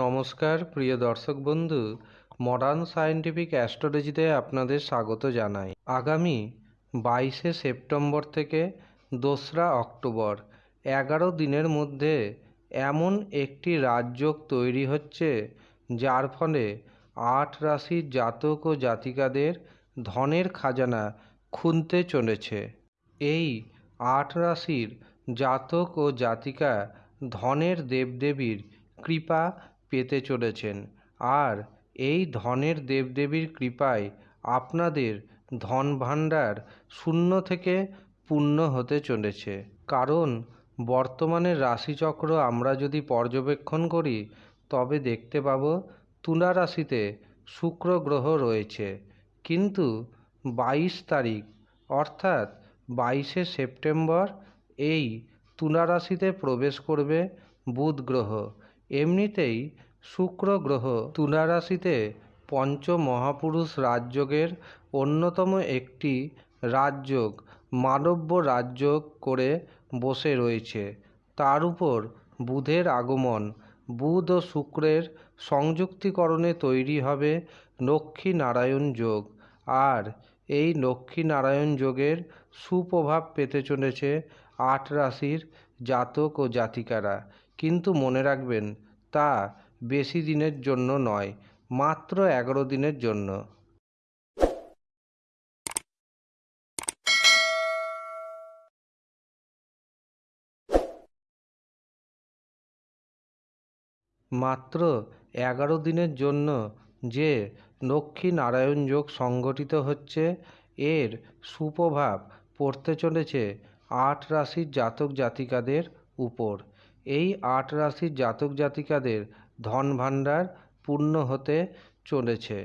নমস্কার, প্রিয় দর্শক বন্ধু। মডার্ন সায়েন্টিফিক অ্যাস্ট্রোলজিতে আপনাদের স্বাগত জানাই। আগামী বাইশে সেপ্টেম্বর থেকে দোসরা অক্টোবর, এগারো দিনের মধ্যে এমন একটি রাজযোগ তৈরি হচ্ছে, যার ফলে আট রাশির জাতক ও জাতিকাদের ধনের খাজানা খুনতে চলেছে। এই আট রাশির জাতক ও জাতিকা ধনের দেবদেবীর কৃপা পেতে চলেছেন। আর এই ধনের দেবদেবীর কৃপায় আপনাদের ধন ভাণ্ডার শূন্য থেকে পূর্ণ হতে চলেছে। কারণ বর্তমানে রাশিচক্র আমরা যদি পর্যবেক্ষণ করি, তবে দেখতে পাব তুলা রাশিতে শুক্র গ্রহ রয়েছে। কিন্তু বাইশ তারিখ, অর্থাৎ বাইশে সেপ্টেম্বর, এই তুলা রাশিতে প্রবেশ করবে বুধ গ্রহ। এমনিতেই শুক্র গ্রহ তুলা রাশিতে পঞ্চ মহাপুরুষ রাজযোগের অন্যতম একটি রাজযোগ, মানব্য রাজযোগ করে বসে রয়েছে। তার উপর বুধের আগমন, বুধ ও শুক্রের সংযুক্তিকরণে তৈরি হবে লক্ষ্মী নারায়ণ যোগ। আর এই লক্ষ্মী নারায়ণ যোগের সুপ্রভাব পেতে চলেছে আট রাশির জাতক ও জাতিকারা। কিন্তু মনে রাখবেন, তা বেশি দিনের জন্য নয়, মাত্র এগারো দিনের জন্য। মাত্র এগারো দিনের জন্য যে লক্ষ্মী নারায়ণ যোগ সংগঠিত হচ্ছে, এর সুপ্রভাব পড়তে চলেছে আট রাশির জাতক জাতিকাদের উপর। এই আট রাশির জাতক জাতিকাদের ধন ভাণ্ডার পূর্ণ হতে চলেছে।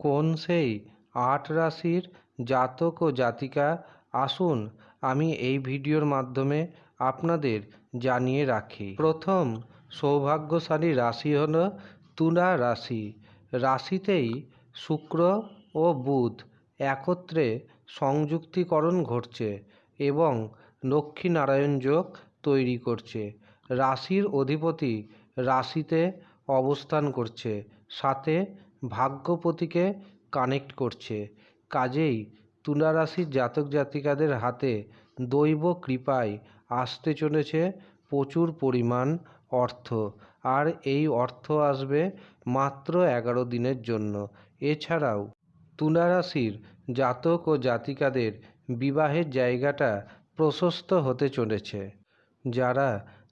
কোন সেই আট রাশির জাতক ও জাতিকা? আসুন আমি এই ভিডিওর মাধ্যমে আপনাদের জানিয়ে রাখি। প্রথম সৌভাগ্যশালী রাশি হল তুলা রাশি। রাশিতেই শুক্র ও বুধ একত্রে সংযুক্তিকরণ ঘটছে এবং লক্ষ্মীনারায়ণ যোগ তৈরি করছে। রাশির অধিপতি রাশিতে অবস্থান করছে, সাথে ভাগ্যপতিকে কানেক্ট করছে। কাজেই তুলা রাশির জাতক জাতিকাদের হাতে দৈব কৃপায় আসতে চলেছে প্রচুর পরিমাণ অর্থ। আর এই অর্থ আসবে মাত্র এগারো দিনের জন্য। এছাড়াও তুলা রাশির জাতক ও জাতিকাদের বিবাহের জায়গাটা প্রশস্ত হতে চলেছে। যারা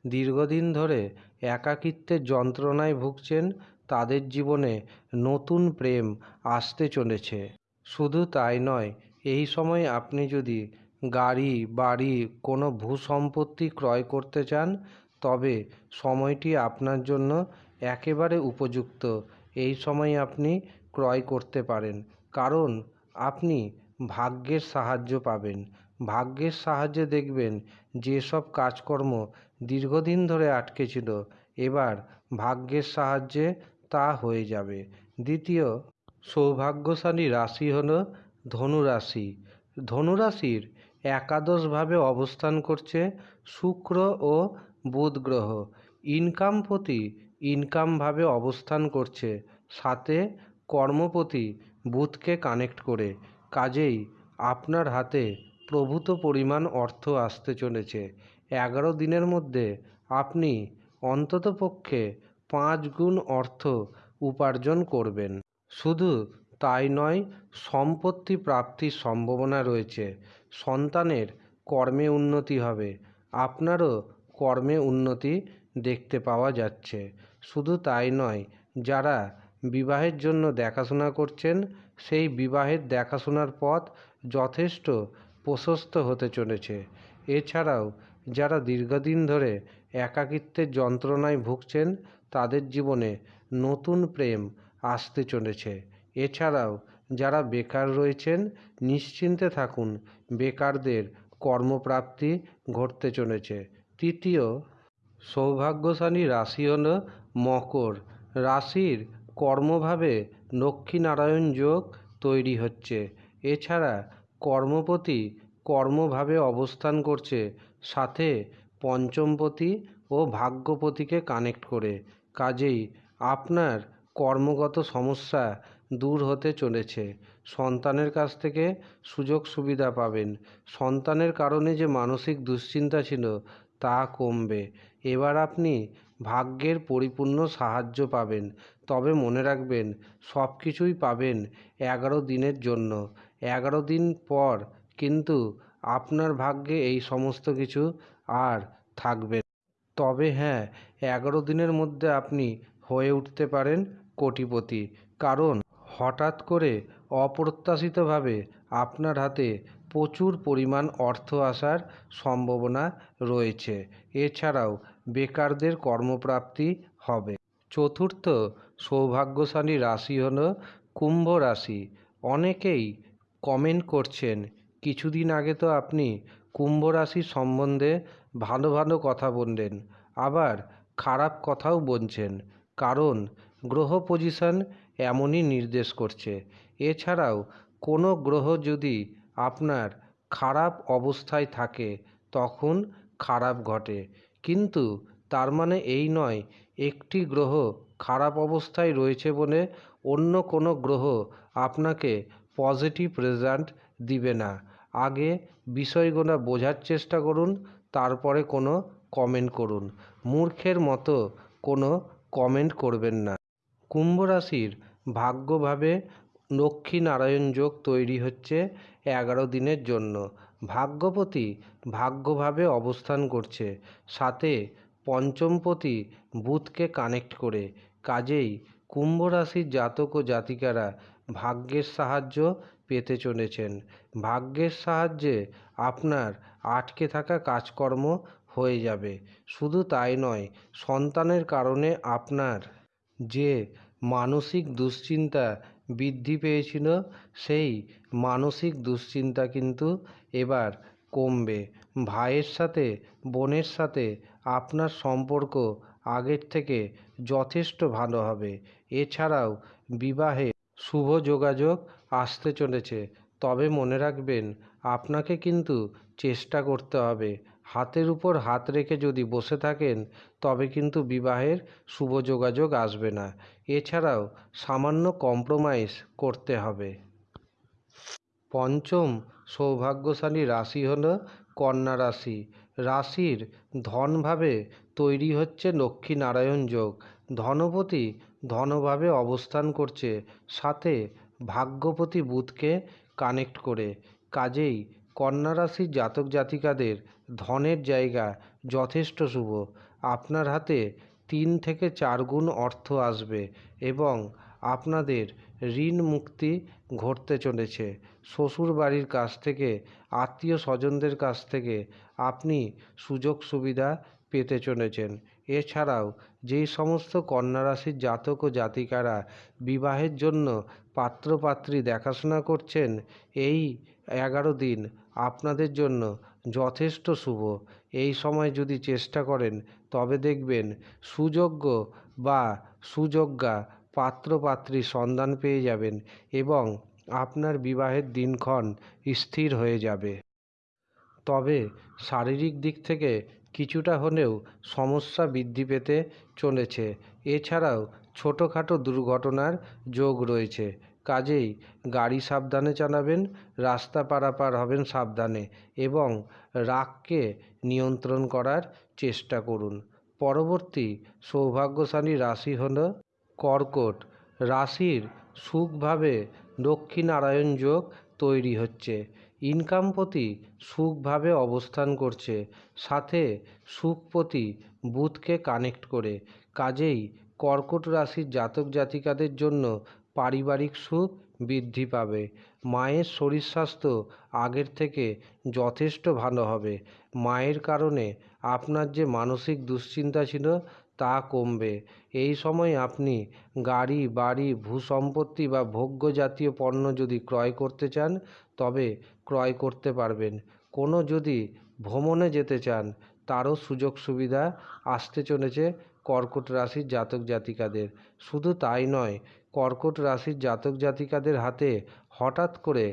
দীর্ঘদিন ধরে একাকিত্বের যন্ত্রণায় ভুগছেন তাদের জীবনে নতুন প্রেম আসতে চলেছে। শুধু তাই নয়, এই সময় আপনি যদি গাড়ি, বাড়ি, কোনো ভূসম্পত্তি ক্রয় করতে চান, তবে সময়টি আপনার জন্য একেবারে উপযুক্ত। এই সময় আপনি ক্রয় করতে পারেন, কারণ আপনি ভাগ্যের সাহায্য পাবেন। ভাগ্যের সাহায্যে দেখবেন যেসব কাজকর্ম দীর্ঘদিন ধরে আটকে ছিল। এবার ভাগ্যের সাহায্যে তা হয়ে যাবে। দ্বিতীয়, সৌভাগ্যশালী রাশি হল ধনুরাশি। ধনুরাশির একাদশভাবে অবস্থান করছে শুক্র ও বুধ গ্রহ। ইনকামপতি ইনকামভাবে অবস্থান করছে। সাথে কর্মপতি বুধকে কানেক্ট করে। কাজেই আপনার হাতে প্রভূত পরিমাণ অর্থ আসতে চলেছে। এগারো দিনের মধ্যে আপনি অন্ততপক্ষে পাঁচ গুণ অর্থ উপার্জন করবেন। শুধু তাই নয়, সম্পত্তি প্রাপ্তির সম্ভাবনা রয়েছে। সন্তানের কর্মে উন্নতি হবে। আপনারও কর্মে উন্নতি দেখতে পাওয়া যাচ্ছে। শুধু তাই নয়, যারা বিবাহের জন্য দেখাশোনা করছেন, সেই বিবাহের দেখাশোনার পথ যথেষ্ট প্রশস্ত হতে চলেছে। এছাড়াও যারা দীর্ঘদিন ধরে একাকিত্বের যন্ত্রণায় ভুগছেন, তাদের জীবনে নতুন প্রেম আসতে চলেছে। এছাড়াও যারা বেকার রয়েছেন, নিশ্চিন্তে থাকুন, বেকারদের কর্মপ্রাপ্তি ঘটতে চলেছে। তৃতীয়, সৌভাগ্যশালী রাশি হল মকর। রাশির কর্মভাবে লক্ষ্মীনারায়ণ যোগ তৈরি হচ্ছে। এছাড়া কর্মপতি কর্মভাবে অবস্থান করছে সাথে পঞ্চমপতি ও ভাগ্যপতিকে কানেক্ট করে। কাজেই আপনার কর্মগত সমস্যা দূর হতে চলেছে। সন্তানের কাছ থেকে সুযোগ সুবিধা পাবেন। সন্তানের কারণে যে মানসিক দুশ্চিন্তা ছিল, তা কমবে। এবার আপনি ভাগ্যের পরিপূর্ণ সাহায্য পাবেন। তবে মনে রাখবেন সব কিছুই পাবেন এগারো দিনের জন্য। এগারো দিন পর কিন্তু আপনার ভাগ্যে এই সমস্ত কিছু আর থাকবে। তবে হ্যাঁ এগারো দিনের মধ্যে আপনি হয়ে উঠতে পারেন কোটিপতি। কারণ হঠাৎ করে অপ্রত্যাশিতভাবে আপনার হাতে প্রচুর পরিমাণ অর্থ আসার সম্ভাবনা রয়েছে। এছাড়াও বেকারদের কর্মপ্রাপ্তি হবে। চতুর্থ সৌভাগ্যশালী রাশি হল কুম্ভ রাশি। অনেকেই কমেন্ট করছেন কিছুদিন আগে তো আপনি কুম্ভ রাশি সম্বন্ধে ভালো ভালো কথা বললেন, আবার খারাপ কথাও বলছেন, কারণ গ্রহ পজিশন এমনই নির্দেশ করছে। এছাড়াও কোনো গ্রহ যদি আপনার খারাপ অবস্থায় থাকে, তখন খারাপ ঘটে। কিন্তু তার মানে এই নয়, একটি গ্রহ খারাপ অবস্থায় রয়েছে বলে অন্য কোনো গ্রহ আপনাকে পজিটিভ রেজাল্ট দিবে না। আগে বিষয়গুলো বোঝার চেষ্টা করুন, তারপরে কোনো কমেন্ট করুন। মূর্খের মতো কোনো কমেন্ট করবেন না। কুম্ভ রাশির ভাগ্যভাবে লক্ষ্মীনারায়ণ যোগ তৈরি হচ্ছে এগারো দিনের জন্য। ভাগ্যপতি ভাগ্যভাবে অবস্থান করছে। সাথে পঞ্চমপতি বুধকে কানেক্ট করে। কাজেই কুম্ভ রাশির জাতক ও জাতিকারা ভাগ্যের সাহায্য পেতে চলেছেন। ভাগ্যের সাহায্যে আপনার আটকে থাকা কাজকর্ম হয়ে যাবে। শুধু তাই নয়, সন্তানের কারণে আপনার যে মানসিক দুশ্চিন্তা বৃদ্ধি পেয়েছিল, সেই মানসিক দুশ্চিন্তা কিন্তু এবার কমবে। ভাইয়ের সাথে, বোনের সাথে আপনার সম্পর্ক আগের থেকে যথেষ্ট ভালো হবে। এছাড়াও বিবাহে শুভ যোগাযোগ আসতে চলেছে। তবে মনে রাখবেন, আপনাকে কিন্তু চেষ্টা করতে হবে। হাতের উপর হাত রেখে যদি বসে থাকেন, তবে কিন্তু বিবাহের শুভ যোগাযোগ আসবে না। এছাড়াও সামান্য কম্প্রোমাইজ করতে হবে। পঞ্চম সৌভাগ্যশালী রাশি হল কন্যা রাশি। রাশির ধনভাবে তৈরি হচ্ছে লক্ষ্মীনারায়ণ যোগ। ধনপতি ধনভাবে অবস্থান করছে। সাথে ভাগ্যপতি বুধকে কানেক্ট করে। কাজেই কন্যা রাশির জাতক জাতিকাদের ধনের জায়গা যথেষ্ট শুভ। আপনার হাতে তিন থেকে চার গুণ অর্থ আসবে এবং আপনাদের ঋণ মুক্তি ঘটতে চলেছে। শ্বশুর বাড়ির কাছ থেকে, আত্মীয় স্বজনদের কাছ থেকে আপনি সুযোগ সুবিধা পেতে চলেছেন। এছাড়াও যেই সমস্ত কন্যা রাশির জাতক ও জাতিকারা বিবাহের জন্য পাত্রপাত্রী দেখাশোনা করছেন, এই এগারো দিন আপনাদের জন্য যথেষ্ট শুভ। এই সময় যদি চেষ্টা করেন, তবে দেখবেন সুযোগ্য বা সুযোগ্যা পাত্রপাত্রীর সন্ধান পেয়ে যাবেন এবং আপনার বিবাহের দিনক্ষণ স্থির হয়ে যাবে। তবে শারীরিক দিক থেকে কিছুটা হলেও সমস্যা বৃদ্ধি পেতে চলেছে। এছাড়াও ছোটোখাটো দুর্ঘটনার যোগ রয়েছে। কাজেই গাড়ি সাবধানে চালাবেন, রাস্তা পারাপার হবেন সাবধানে এবং রাগকে নিয়ন্ত্রণ করার চেষ্টা করুন। পরবর্তী সৌভাগ্যশালী রাশি হল কর্কট। রাশির সুখভাবে লক্ষ্মীনারায়ণ যোগ তৈরি হচ্ছে। ইনকামপতি সুখভাবে অবস্থান করছে, সাথে সুখপতি বুধকে কানেক্ট করে। কাজেই কর্কট রাশির জাতক জাতিকাদের জন্য পারিবারিক সুখ বৃদ্ধি পাবে। মায়ের শরীর স্বাস্থ্য আগের থেকে যথেষ্ট ভালো হবে। মায়ের কারণে আপনার যে মানসিক দুশ্চিন্তা ছিল তা কমবে। এই সময় আপনি গাড়ি, বাড়ি, ভূসম্পত্তি বা ভোগ্য জাতীয় পণ্য যদি ক্রয় করতে চান, তবে ক্রয় করতে পারবেন। কোনো যদি ভ্রমণে যেতে চান, তারও সুযোগ সুবিধা আসতে চলেছে কর্কট রাশির জাতক জাতিকাদের। শুধু তাই নয়, কর্কট রাশির জাতক জাতিকাদের হাতে হঠাৎ করে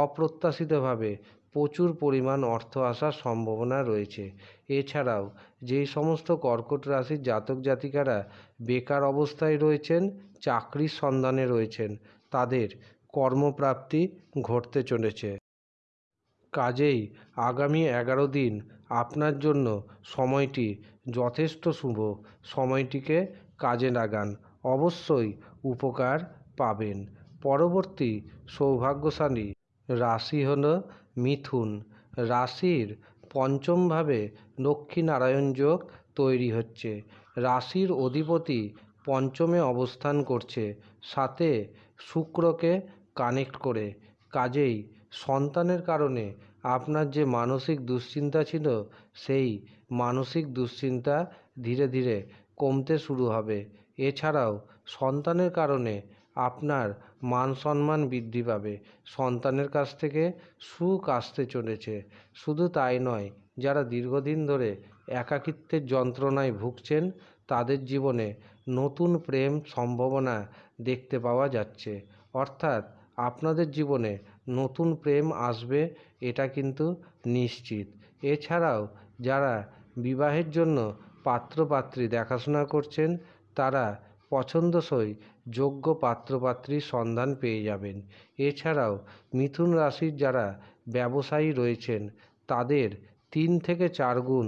অপ্রত্যাশিতভাবে প্রচুর পরিমাণ অর্থ আসার সম্ভাবনা রয়েছে। এছাড়াও যেই সমস্ত কর্কট রাশির জাতক জাতিকারা বেকার অবস্থায় রয়েছেন, চাকরির সন্ধানে রয়েছেন, তাদের কর্মপ্রাপ্তি ঘটতে চলেছে। কাজেই আগামী এগারো দিন আপনার জন্য সময়টি যথেষ্ট শুভ। সময়টিকে কাজে লাগান, অবশ্যই উপকার পাবেন। পরবর্তী সৌভাগ্যশালী রাশি হল মিথুন। রাশির পঞ্চমভাবে লক্ষ্মীনারায়ণ যোগ তৈরি হচ্ছে। রাশির অধিপতি পঞ্চমে অবস্থান করছে, সাথে শুক্রকে কানেক্ট করে। কাজেই সন্তানের কারণে আপনার যে মানসিক দুশ্চিন্তা ছিল, সেই মানসিক দুশ্চিন্তা ধীরে ধীরে কমতে শুরু হবে। এছাড়াও সন্তানের কারণে আপনার মান সম্মান বৃদ্ধি পাবে। সন্তানের কাছ থেকে সুখ আসতে চলেছে। শুধু তাই নয়, যারা দীর্ঘদিন ধরে একাকিত্বের যন্ত্রণায় ভুগছেন, তাদের জীবনে নতুন প্রেম সম্ভাবনা দেখতে পাওয়া যাচ্ছে। অর্থাৎ আপনাদের জীবনে নতুন প্রেম আসবে, এটা কিন্তু নিশ্চিত। এছাড়াও, যারা বিবাহের জন্য পাত্রপাত্রী দেখাশোনা করছেন, তারা পছন্দসই যোগ্য পাত্রপাত্রীর সন্ধান পেয়ে যাবেন। এছাড়াও মিথুন রাশির যারা ব্যবসায়ী রয়েছেন, তাদের তিন থেকে চার গুণ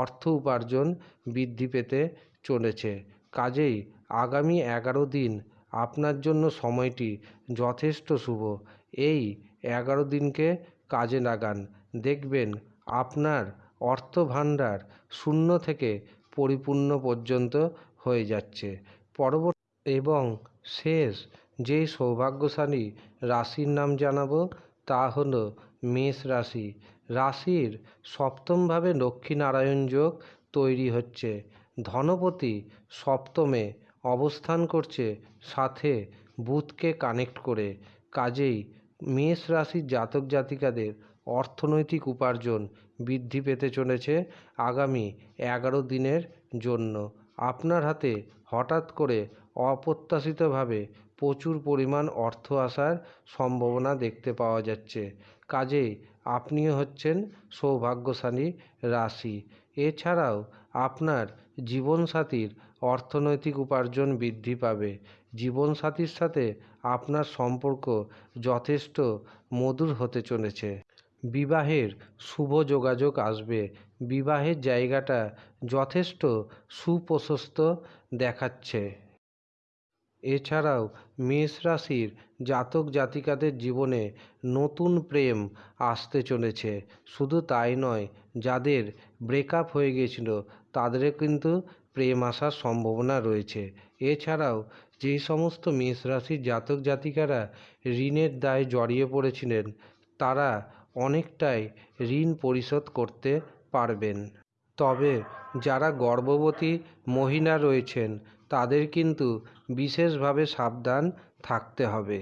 অর্থ উপার্জন বৃদ্ধি পেতে চলেছে। কাজেই আগামী এগারো দিন আপনার জন্য সময়টি যথেষ্ট শুভ। এই এগারো দিনকে কাজে লাগান। দেখবেন আপনার অর্থ ভাণ্ডার শূন্য থেকে পরিপূর্ণ পর্যন্ত হয়ে যাচ্ছে। পরবর্তী এবং শেষ যেই সৌভাগ্যশালী রাশির নাম জানাব তা হলো মেষ রাশি। রাশির সপ্তমভাবে লক্ষ্মীনারায়ণ যোগ তৈরি হচ্ছে। ধনপতি সপ্তমে অবস্থান করছে সাথে বুধকে কানেক্ট করে। কাজেই মেষ রাশির জাতক জাতিকাদের অর্থনৈতিক উপার্জন বৃদ্ধি পেতে চলেছে আগামী এগারো দিনের জন্য। আপনার হাতে হঠাৎ করে অপ্রত্যাশিতভাবে প্রচুর পরিমাণ অর্থ আসার সম্ভাবনা দেখতে পাওয়া যাচ্ছে। কাজেই আপনিও হচ্ছেন সৌভাগ্যশালী রাশি। এছাড়াও আপনার জীবনসাথীর অর্থনৈতিক উপার্জন বৃদ্ধি পাবে। জীবনসাথীর সাথে আপনার সম্পর্ক যথেষ্ট মধুর হতে চলেছে। বিবাহের শুভ যোগাযোগ আসবে। বিবাহের জায়গাটা যথেষ্ট সুপ্রশস্ত দেখাচ্ছে। এছাড়াও মেষ রাশির জাতক জাতিকাদের জীবনে নতুন প্রেম আসতে চলেছে। শুধু তাই নয়, যাদের ব্রেকআপ হয়ে গিয়েছিল, তাদেরও কিন্তু প্রেম আসার সম্ভাবনা রয়েছে। এছাড়াও যেই সমস্ত মেষ রাশির জাতক জাতিকারা ঋণের দায়ে জড়িয়ে পড়েছিলেন, তারা অনেকটাই ঋণ পরিশোধ করতে পারবেন। তবে যারা গর্ভবতী মহিলা রয়েছেন, তাদের কিন্তু বিশেষভাবে সাবধান থাকতে হবে।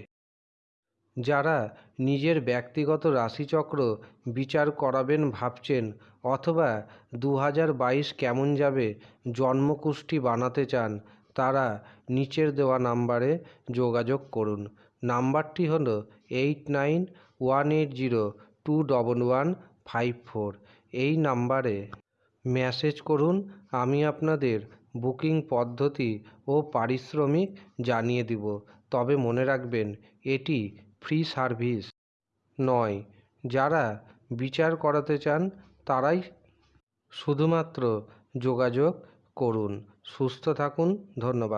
যারা নিজের ব্যক্তিগত রাশিচক্র বিচার করাবেন ভাবছেন, অথবা দু হাজার বাইশ কেমন যাবে জন্মকুষ্টি বানাতে চান, তারা নিচের দেওয়া নাম্বারে যোগাযোগ করুন। নাম্বারটি হলো eight nine one eight zero two double one five four. এই নাম্বারে মেসেজ করুন, আমি আপনাদের বুকিং পদ্ধতি ও পারিশ্রমিক জানিয়ে দিব। তবে মনে রাখবেন, এটি ফ্রি সার্ভিস নয়। যারা বিচার করাতে চান, তারাই শুধুমাত্র যোগাযোগ করুন। সুস্থ থাকুন, ধন্যবাদ।